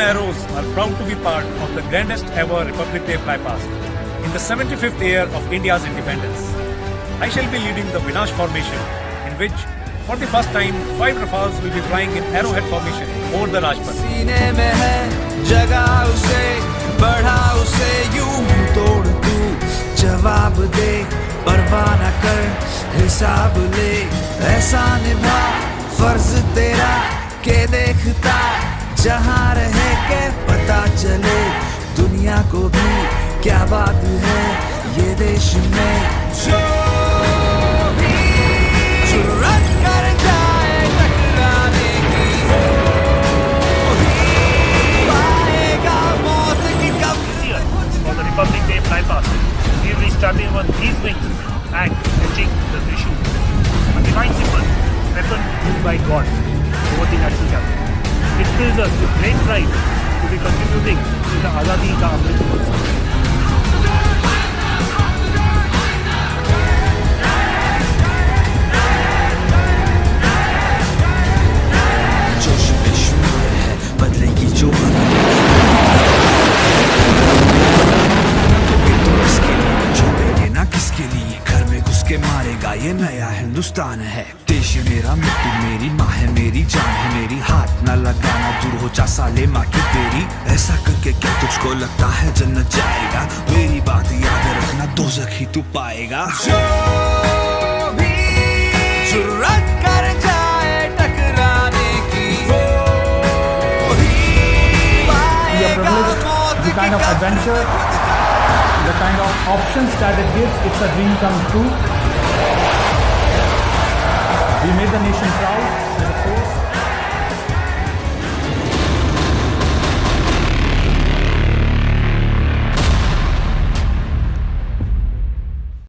Arrows are proud to be part of the grandest ever Republic Day flypast in the 75th year of India's independence. I shall be leading the Vinash formation in which for the first time five Rafales will be flying in arrowhead formation over the Rajpath. सीने में है जगा उसे बढ़ा उसे यूँ तोड़ तू जवाब दे परवाह न कर हिसाब ले ऐसा निभा फ़र्ज़ तेरा के देखता जहाँ रहे के पता चले दुनिया को भी क्या बात है ये देश में जो ही Republic Day flypast. We will be starting on these wings and fetching the Trishul. Us with great pride to be contributing to the Azadi Ka Amrit Mahotsav. है तो ये नया हिंदुस्तान है देश मेरा मिट्टी मेरी माँ है मेरी जान है मेरी हाथ ना लगाना दूर हो जा साले माँ की तेरी ऐसा करके क्या तुझको लगता है जन्नत जाएगा मेरी बात याद रखना दो ही तू पाएगा जो भी जुर्रत कर जाए टकराने की वो ही पाएगा मौत की kind of adventure, the kind of options that it gives. It's a dream come true. We made the nation proud.